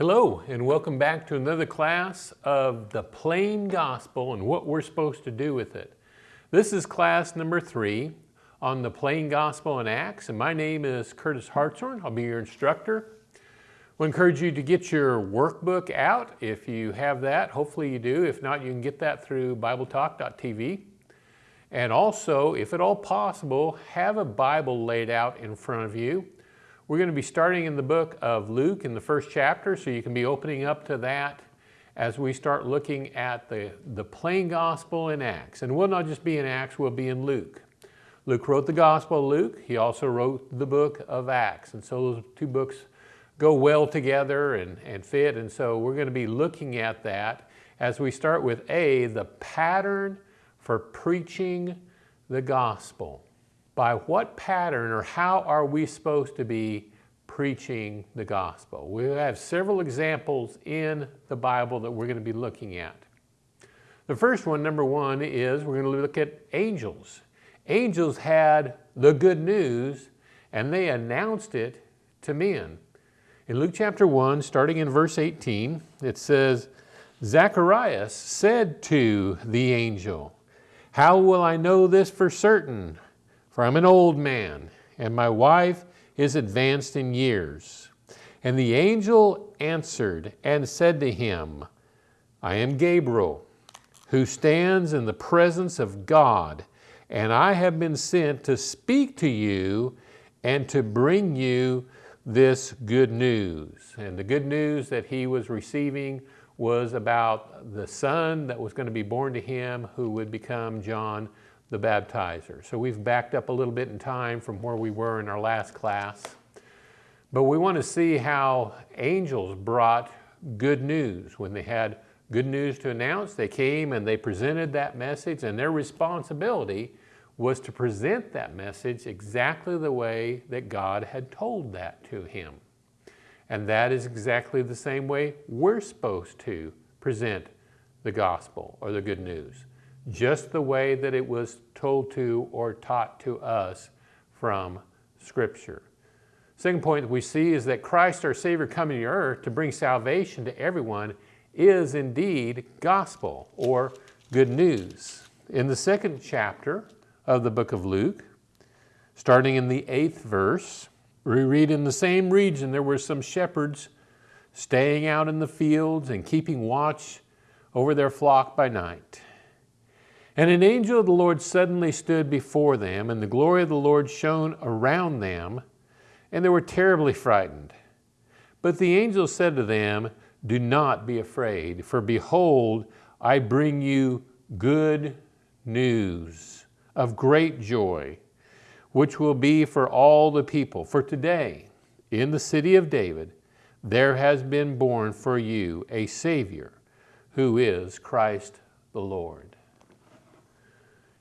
Hello, and welcome back to another class of the plain gospel and what we're supposed to do with it. This is class number three on the plain gospel in Acts, and my name is Curtis Hartshorn. I'll be your instructor. We encourage you to get your workbook out if you have that. Hopefully you do. If not, you can get that through BibleTalk.tv. And also, if at all possible, have a Bible laid out in front of you. We're going to be starting in the book of Luke in the first chapter, so you can be opening up to that as we start looking at the, the plain gospel in Acts. And we'll not just be in Acts, we'll be in Luke. Luke wrote the Gospel of Luke. He also wrote the book of Acts. And so those two books go well together and, and fit. And so we're going to be looking at that as we start with A, the pattern for preaching the gospel by what pattern or how are we supposed to be preaching the gospel? We have several examples in the Bible that we're going to be looking at. The first one, number one, is we're going to look at angels. Angels had the good news and they announced it to men. In Luke chapter 1, starting in verse 18, it says, Zacharias said to the angel, How will I know this for certain? For I'm an old man, and my wife is advanced in years. And the angel answered and said to him, I am Gabriel, who stands in the presence of God, and I have been sent to speak to you and to bring you this good news. And the good news that he was receiving was about the son that was going to be born to him who would become John the baptizer. So we've backed up a little bit in time from where we were in our last class. But we want to see how angels brought good news. When they had good news to announce, they came and they presented that message and their responsibility was to present that message exactly the way that God had told that to him. And that is exactly the same way we're supposed to present the gospel or the good news just the way that it was told to or taught to us from Scripture. Second point that we see is that Christ our Savior coming to earth to bring salvation to everyone is indeed gospel or good news. In the second chapter of the book of Luke, starting in the eighth verse, we read in the same region there were some shepherds staying out in the fields and keeping watch over their flock by night. And an angel of the Lord suddenly stood before them, and the glory of the Lord shone around them, and they were terribly frightened. But the angel said to them, Do not be afraid, for behold, I bring you good news of great joy, which will be for all the people. For today, in the city of David, there has been born for you a Savior, who is Christ the Lord.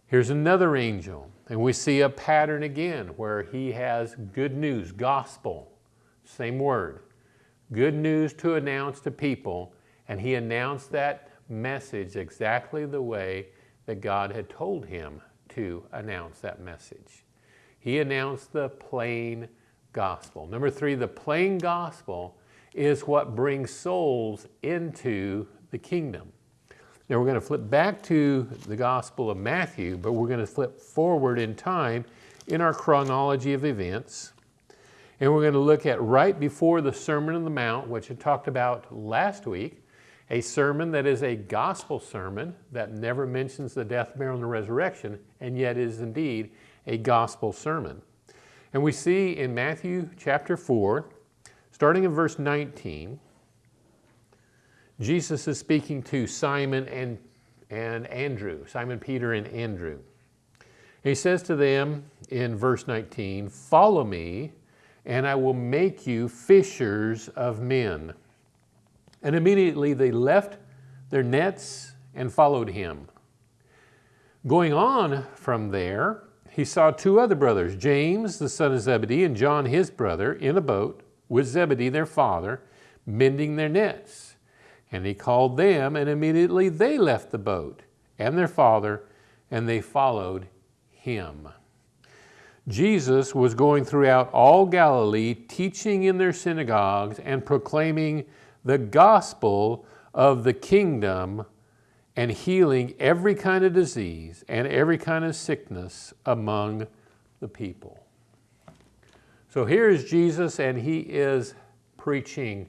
Here's another angel, and we see a pattern again where he has good news, gospel, same word, good news to announce to people, and he announced that message exactly the way that God had told him to announce that message. He announced the plain gospel. Number three, the plain gospel is what brings souls into the kingdom. Now we're going to flip back to the Gospel of Matthew, but we're going to flip forward in time in our chronology of events. And we're going to look at right before the Sermon on the Mount, which I talked about last week, a sermon that is a gospel sermon that never mentions the death, burial, and the resurrection, and yet is indeed a gospel sermon. And we see in Matthew chapter 4, starting in verse 19, Jesus is speaking to Simon and, and Andrew, Simon Peter and Andrew. He says to them in verse 19, Follow me, and I will make you fishers of men. And immediately they left their nets and followed him. Going on from there, he saw two other brothers, James, the son of Zebedee, and John, his brother, in a boat with Zebedee, their father, mending their nets. And he called them, and immediately they left the boat and their father, and they followed him. Jesus was going throughout all Galilee, teaching in their synagogues and proclaiming the gospel of the kingdom and healing every kind of disease and every kind of sickness among the people. So here's Jesus and he is preaching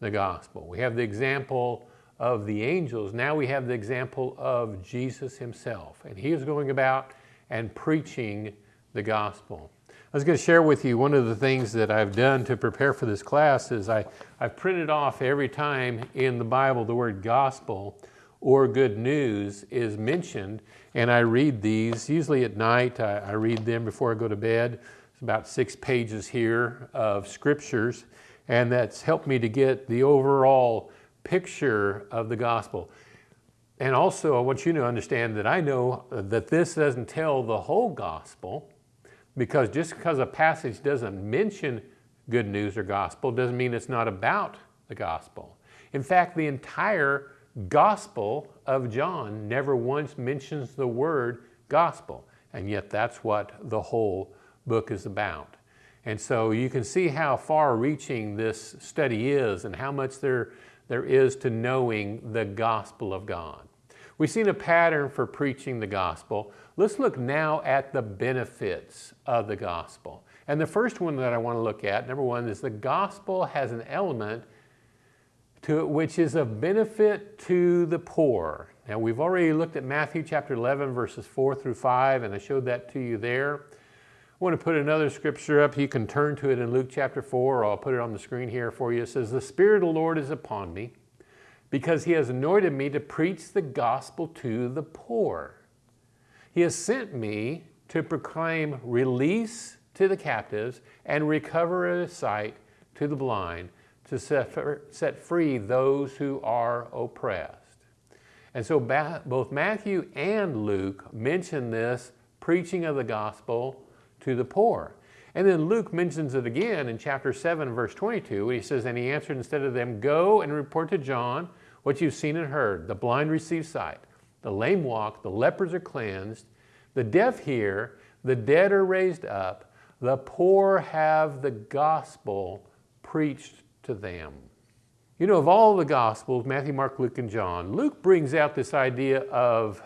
the gospel. We have the example of the angels. Now we have the example of Jesus himself. And he is going about and preaching the gospel. I was going to share with you one of the things that I've done to prepare for this class is I, I've printed off every time in the Bible the word gospel or good news is mentioned and I read these, usually at night, I, I read them before I go to bed. It's about six pages here of scriptures and that's helped me to get the overall picture of the gospel. And also I want you to understand that I know that this doesn't tell the whole gospel because just because a passage doesn't mention good news or gospel doesn't mean it's not about the gospel. In fact, the entire gospel of John never once mentions the word gospel, and yet that's what the whole book is about. And so you can see how far reaching this study is and how much there, there is to knowing the gospel of God. We've seen a pattern for preaching the gospel. Let's look now at the benefits of the gospel. And the first one that I want to look at, number one, is the gospel has an element to it which is of benefit to the poor. Now we've already looked at Matthew chapter 11 verses 4 through 5 and I showed that to you there. I want to put another scripture up. You can turn to it in Luke chapter 4 or I'll put it on the screen here for you. It says, The Spirit of the Lord is upon me because he has anointed me to preach the gospel to the poor. He has sent me to proclaim release to the captives and recovery of sight to the blind, to set free those who are oppressed. And so both Matthew and Luke mention this preaching of the gospel to the poor. And then Luke mentions it again in chapter 7, verse 22. He says, And he answered instead of them, Go and report to John what you've seen and heard. The blind receive sight, the lame walk, the lepers are cleansed, the deaf hear, the dead are raised up, the poor have the gospel preached to them. You know, of all the Gospels, Matthew, Mark, Luke, and John, Luke brings out this idea of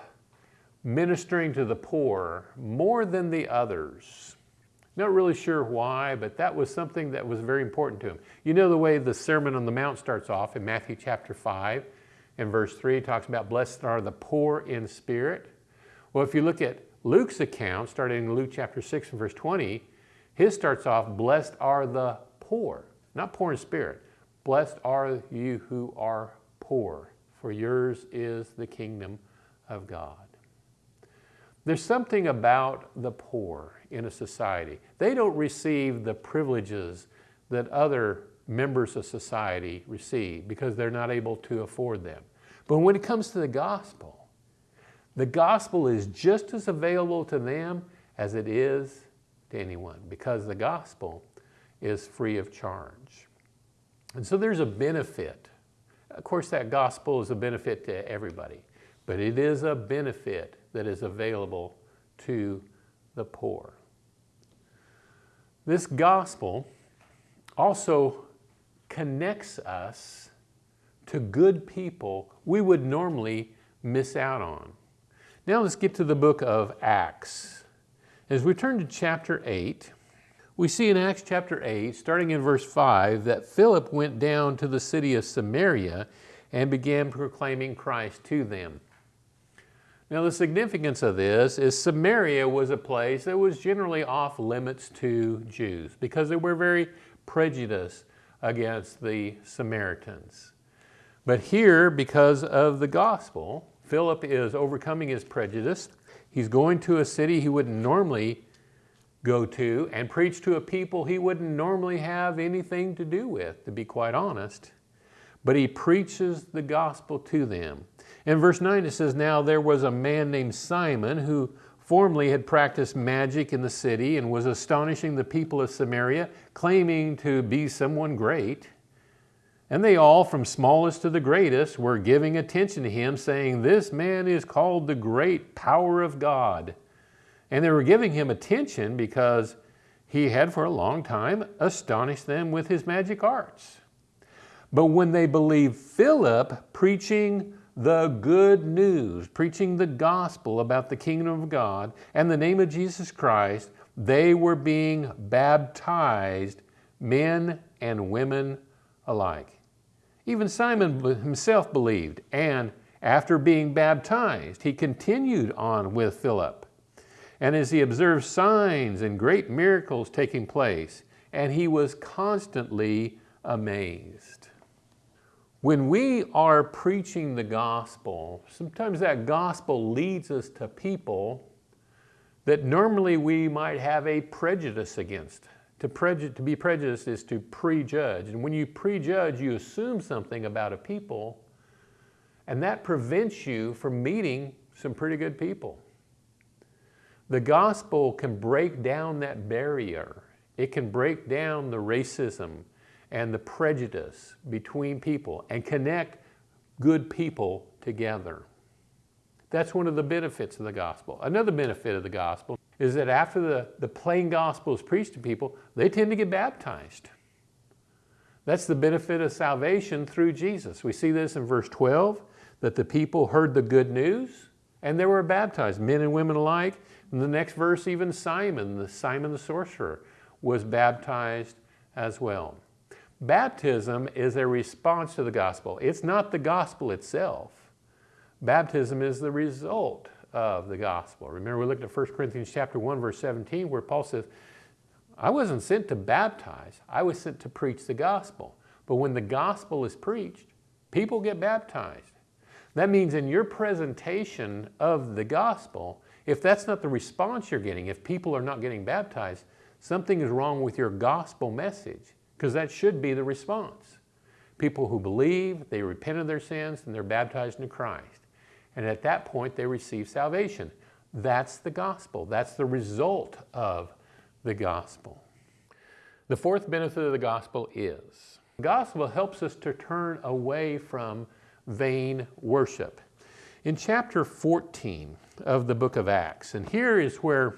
ministering to the poor more than the others. Not really sure why, but that was something that was very important to him. You know the way the Sermon on the Mount starts off in Matthew chapter 5 and verse 3, talks about blessed are the poor in spirit. Well, if you look at Luke's account, starting in Luke chapter 6 and verse 20, his starts off, blessed are the poor, not poor in spirit. Blessed are you who are poor, for yours is the kingdom of God. There's something about the poor in a society. They don't receive the privileges that other members of society receive because they're not able to afford them. But when it comes to the gospel, the gospel is just as available to them as it is to anyone because the gospel is free of charge. And so there's a benefit. Of course, that gospel is a benefit to everybody, but it is a benefit that is available to the poor. This gospel also connects us to good people we would normally miss out on. Now let's get to the book of Acts. As we turn to chapter 8, we see in Acts chapter 8, starting in verse 5, that Philip went down to the city of Samaria and began proclaiming Christ to them. Now the significance of this is Samaria was a place that was generally off limits to Jews because they were very prejudiced against the Samaritans. But here, because of the gospel, Philip is overcoming his prejudice. He's going to a city he wouldn't normally go to and preach to a people he wouldn't normally have anything to do with, to be quite honest. But he preaches the gospel to them. In verse 9 it says, Now there was a man named Simon who formerly had practiced magic in the city and was astonishing the people of Samaria, claiming to be someone great. And they all, from smallest to the greatest, were giving attention to him, saying, This man is called the great power of God. And they were giving him attention because he had for a long time astonished them with his magic arts. But when they believed Philip preaching the good news, preaching the gospel about the kingdom of God and the name of Jesus Christ, they were being baptized, men and women alike. Even Simon himself believed, and after being baptized, he continued on with Philip. And as he observed signs and great miracles taking place, and he was constantly amazed. When we are preaching the gospel, sometimes that gospel leads us to people that normally we might have a prejudice against. To, preju to be prejudiced is to prejudge. And when you prejudge, you assume something about a people, and that prevents you from meeting some pretty good people. The gospel can break down that barrier. It can break down the racism and the prejudice between people and connect good people together. That's one of the benefits of the gospel. Another benefit of the gospel is that after the, the plain gospel is preached to people, they tend to get baptized. That's the benefit of salvation through Jesus. We see this in verse 12, that the people heard the good news and they were baptized, men and women alike. In the next verse, even Simon, the Simon the sorcerer, was baptized as well. Baptism is a response to the gospel. It's not the gospel itself. Baptism is the result of the gospel. Remember we looked at 1 Corinthians chapter 1 verse 17 where Paul says, I wasn't sent to baptize, I was sent to preach the gospel. But when the gospel is preached, people get baptized. That means in your presentation of the gospel, if that's not the response you're getting, if people are not getting baptized, something is wrong with your gospel message because that should be the response. People who believe, they repent of their sins, and they're baptized into Christ. And at that point, they receive salvation. That's the gospel. That's the result of the gospel. The fourth benefit of the gospel is the gospel helps us to turn away from vain worship. In chapter 14 of the book of Acts, and here is where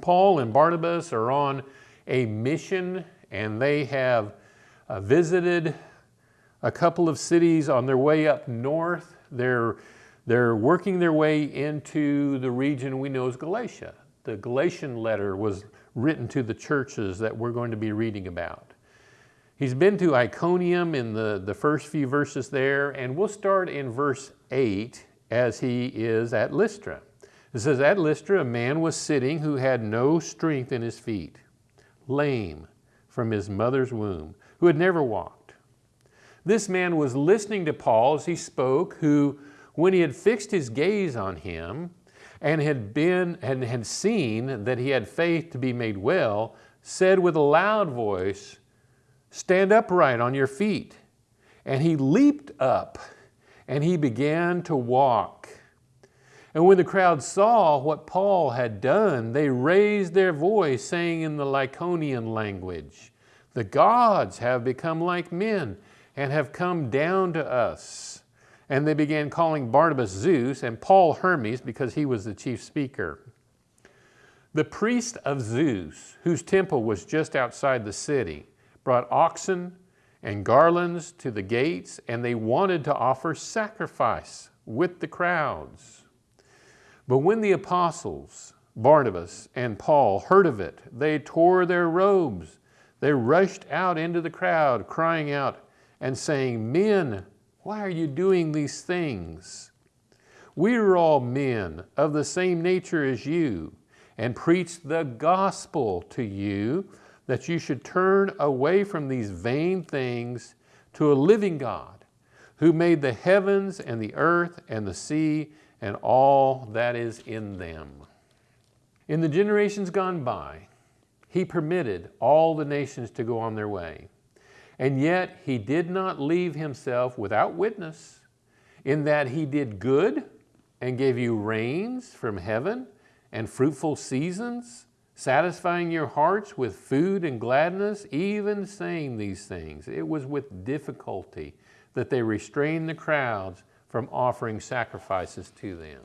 Paul and Barnabas are on a mission and they have uh, visited a couple of cities on their way up north. They're, they're working their way into the region we know as Galatia. The Galatian letter was written to the churches that we're going to be reading about. He's been to Iconium in the, the first few verses there, and we'll start in verse 8 as he is at Lystra. It says, At Lystra, a man was sitting who had no strength in his feet, lame from his mother's womb, who had never walked. This man was listening to Paul as he spoke, who, when he had fixed his gaze on him and had been and had seen that he had faith to be made well, said with a loud voice, Stand upright on your feet. And he leaped up and he began to walk. And when the crowd saw what Paul had done, they raised their voice, saying in the Lycaonian language, The gods have become like men and have come down to us. And they began calling Barnabas Zeus and Paul Hermes because he was the chief speaker. The priest of Zeus, whose temple was just outside the city, brought oxen and garlands to the gates, and they wanted to offer sacrifice with the crowds. But when the apostles, Barnabas and Paul, heard of it, they tore their robes. They rushed out into the crowd, crying out and saying, Men, why are you doing these things? We are all men of the same nature as you, and preach the gospel to you, that you should turn away from these vain things to a living God, who made the heavens and the earth and the sea and all that is in them. In the generations gone by, he permitted all the nations to go on their way. And yet he did not leave himself without witness in that he did good and gave you rains from heaven and fruitful seasons, satisfying your hearts with food and gladness, even saying these things. It was with difficulty that they restrained the crowds from offering sacrifices to them.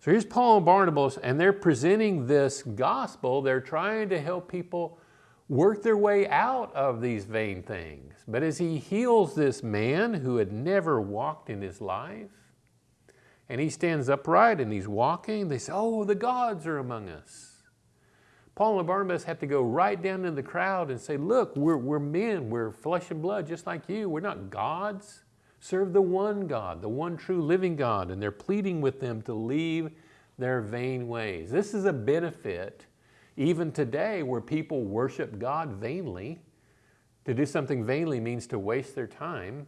So here's Paul and Barnabas, and they're presenting this gospel. They're trying to help people work their way out of these vain things. But as he heals this man who had never walked in his life, and he stands upright and he's walking, they say, oh, the gods are among us. Paul and Barnabas have to go right down in the crowd and say, look, we're, we're men, we're flesh and blood just like you. We're not gods. Serve the one God, the one true living God. And they're pleading with them to leave their vain ways. This is a benefit even today where people worship God vainly. To do something vainly means to waste their time.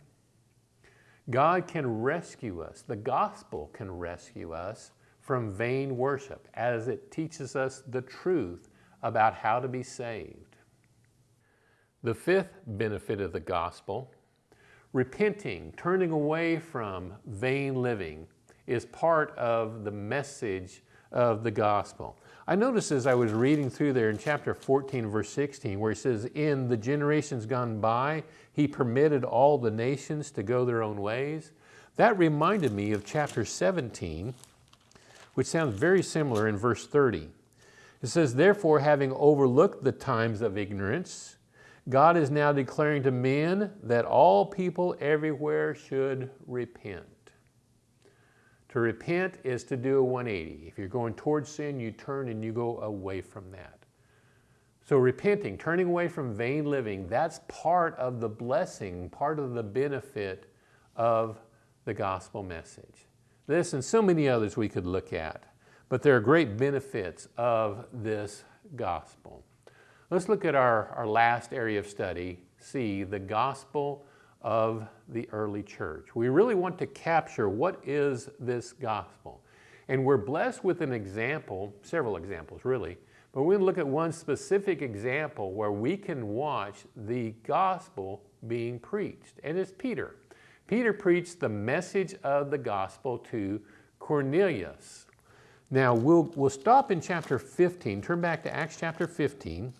God can rescue us. The gospel can rescue us from vain worship as it teaches us the truth about how to be saved. The fifth benefit of the gospel, repenting, turning away from vain living, is part of the message of the gospel. I noticed as I was reading through there in chapter 14, verse 16, where he says, In the generations gone by, he permitted all the nations to go their own ways. That reminded me of chapter 17, which sounds very similar in verse 30. It says, Therefore, having overlooked the times of ignorance, God is now declaring to men that all people everywhere should repent. To repent is to do a 180. If you're going towards sin, you turn and you go away from that. So repenting, turning away from vain living, that's part of the blessing, part of the benefit of the gospel message. This and so many others we could look at, but there are great benefits of this gospel. Let's look at our, our last area of study, see the gospel of the early church. We really want to capture what is this gospel. And we're blessed with an example, several examples really, but we're going to look at one specific example where we can watch the gospel being preached, and it's Peter. Peter preached the message of the gospel to Cornelius. Now we'll, we'll stop in chapter 15, turn back to Acts chapter 15,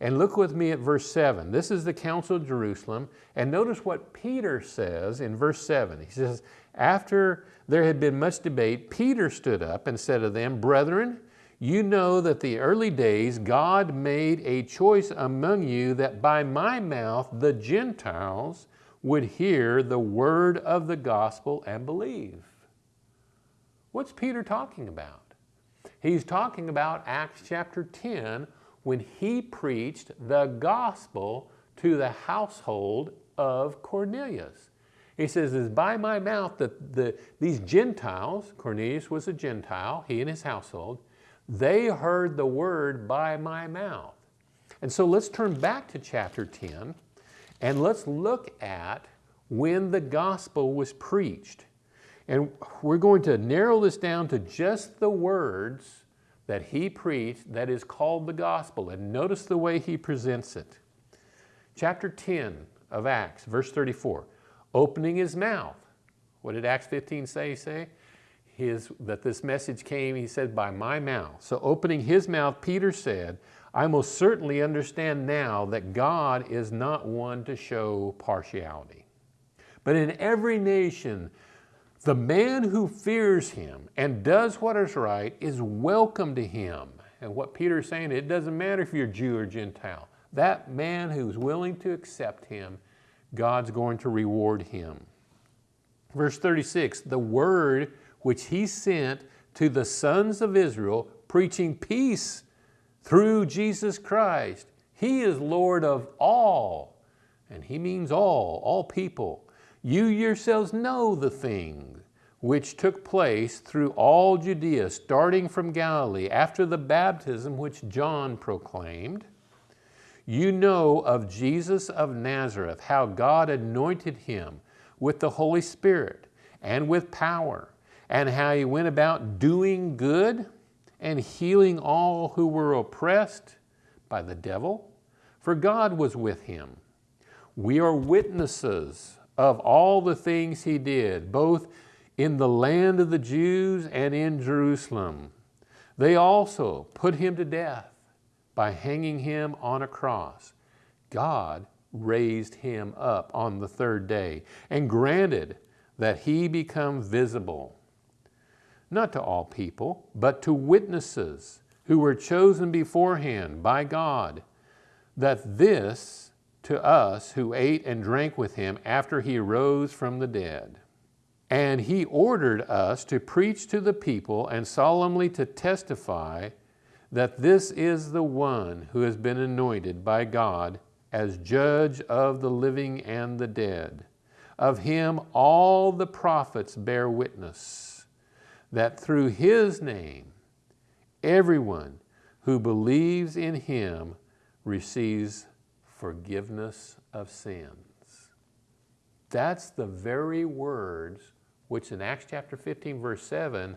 and look with me at verse 7. This is the Council of Jerusalem. And notice what Peter says in verse 7. He says, After there had been much debate, Peter stood up and said to them, Brethren, you know that the early days God made a choice among you that by my mouth the Gentiles would hear the word of the gospel and believe. What's Peter talking about? He's talking about Acts chapter 10 when he preached the gospel to the household of Cornelius. He says, it's by my mouth that the, these Gentiles, Cornelius was a Gentile, he and his household, they heard the word by my mouth. And so let's turn back to chapter 10 and let's look at when the gospel was preached. And we're going to narrow this down to just the words that he preached that is called the gospel. And notice the way he presents it. Chapter 10 of Acts, verse 34, opening his mouth. What did Acts 15 say? Say his, that this message came, he said, by my mouth. So opening his mouth, Peter said, I most certainly understand now that God is not one to show partiality. But in every nation, the man who fears him and does what is right is welcome to him. And what Peter is saying, it doesn't matter if you're Jew or Gentile. That man who's willing to accept him, God's going to reward him. Verse 36, the word which he sent to the sons of Israel, preaching peace through Jesus Christ. He is Lord of all, and he means all, all people. You yourselves know the things which took place through all Judea, starting from Galilee, after the baptism which John proclaimed. You know of Jesus of Nazareth, how God anointed him with the Holy Spirit and with power, and how he went about doing good and healing all who were oppressed by the devil, for God was with him. We are witnesses of all the things he did, both in the land of the Jews and in Jerusalem. They also put him to death by hanging him on a cross. God raised him up on the third day and granted that he become visible not to all people, but to witnesses who were chosen beforehand by God, that this to us who ate and drank with him after he rose from the dead. And he ordered us to preach to the people and solemnly to testify that this is the one who has been anointed by God as judge of the living and the dead. Of him all the prophets bear witness that through his name everyone who believes in him receives forgiveness of sins. That's the very words which in Acts chapter 15 verse 7,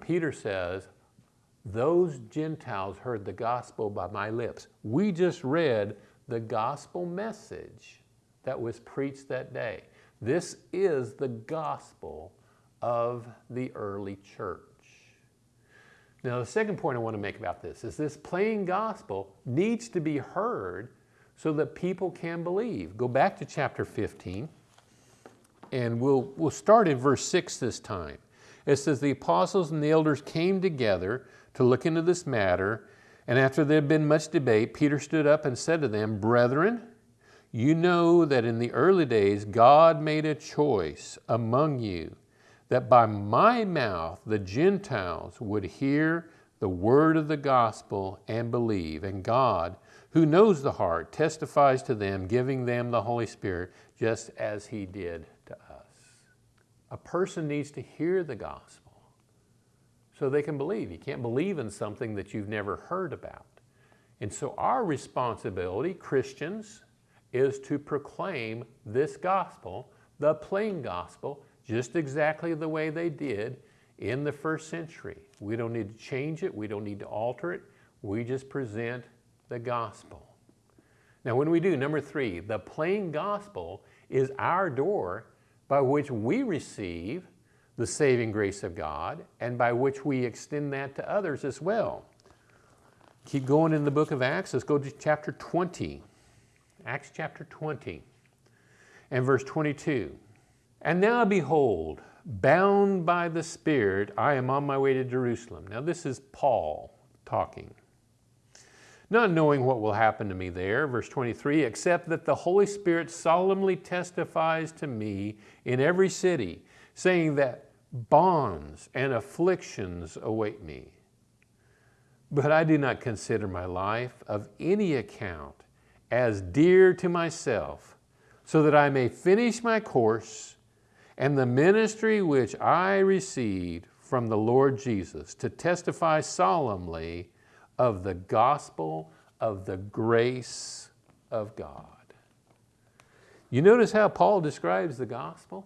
Peter says, those Gentiles heard the gospel by my lips. We just read the gospel message that was preached that day. This is the gospel of the early church. Now the second point I want to make about this is this plain gospel needs to be heard so that people can believe. Go back to chapter 15 and we'll, we'll start in verse 6 this time. It says, The apostles and the elders came together to look into this matter, and after there had been much debate, Peter stood up and said to them, Brethren, you know that in the early days God made a choice among you that by my mouth the Gentiles would hear the word of the gospel and believe. And God, who knows the heart, testifies to them, giving them the Holy Spirit, just as he did to us. A person needs to hear the gospel so they can believe. You can't believe in something that you've never heard about. And so our responsibility, Christians, is to proclaim this gospel, the plain gospel, just exactly the way they did in the first century. We don't need to change it. We don't need to alter it. We just present the gospel. Now when we do, number three, the plain gospel is our door by which we receive the saving grace of God and by which we extend that to others as well. Keep going in the book of Acts. Let's go to chapter 20. Acts chapter 20 and verse 22. And now behold, bound by the Spirit, I am on my way to Jerusalem. Now this is Paul talking. Not knowing what will happen to me there, verse 23, except that the Holy Spirit solemnly testifies to me in every city, saying that bonds and afflictions await me. But I do not consider my life of any account as dear to myself, so that I may finish my course and the ministry which I received from the Lord Jesus to testify solemnly of the gospel of the grace of God. You notice how Paul describes the gospel?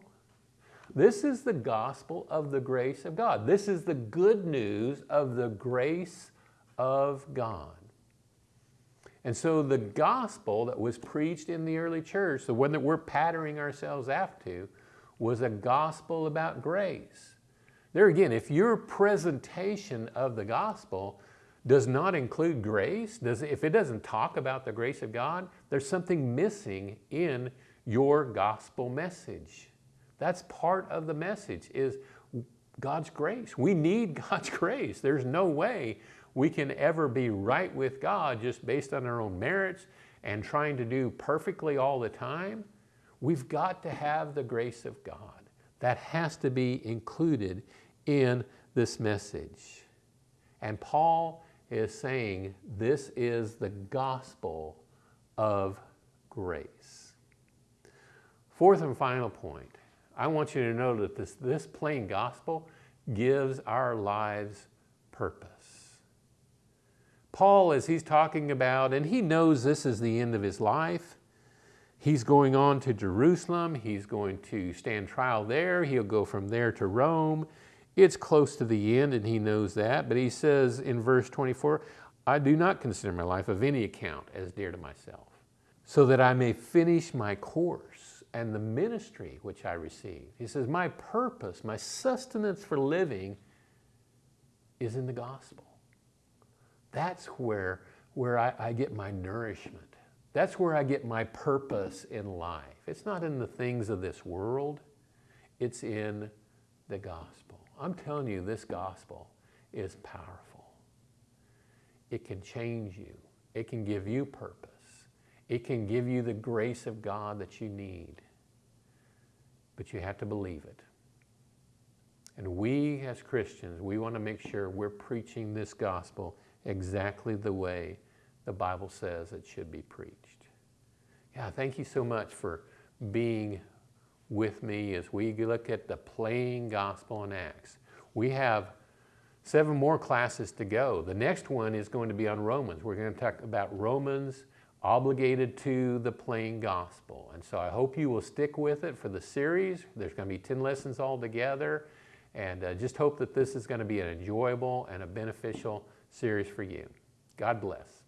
This is the gospel of the grace of God. This is the good news of the grace of God. And so the gospel that was preached in the early church, the one that we're patterning ourselves after, was a gospel about grace. There again, if your presentation of the gospel does not include grace, does, if it doesn't talk about the grace of God, there's something missing in your gospel message. That's part of the message is God's grace. We need God's grace. There's no way we can ever be right with God just based on our own merits and trying to do perfectly all the time. We've got to have the grace of God. That has to be included in this message. And Paul is saying this is the gospel of grace. Fourth and final point, I want you to know that this, this plain gospel gives our lives purpose. Paul, as he's talking about, and he knows this is the end of his life, he's going on to Jerusalem, he's going to stand trial there, he'll go from there to Rome. It's close to the end and he knows that, but he says in verse 24, I do not consider my life of any account as dear to myself, so that I may finish my course and the ministry which I received. He says, my purpose, my sustenance for living is in the gospel. That's where, where I, I get my nourishment. That's where I get my purpose in life. It's not in the things of this world. It's in the gospel. I'm telling you, this gospel is powerful. It can change you. It can give you purpose. It can give you the grace of God that you need, but you have to believe it. And we as Christians, we want to make sure we're preaching this gospel exactly the way the Bible says it should be preached. Yeah, thank you so much for being with me as we look at the plain gospel in Acts. We have seven more classes to go. The next one is going to be on Romans. We're going to talk about Romans obligated to the plain gospel. And so I hope you will stick with it for the series. There's going to be 10 lessons altogether. And uh, just hope that this is going to be an enjoyable and a beneficial series for you. God bless.